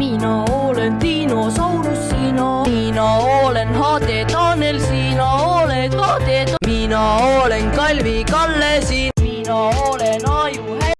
mina olen dinosaurus, sina, mina olen HD Tanel, sina oled HD, mina olen Kalvi Kalle, sina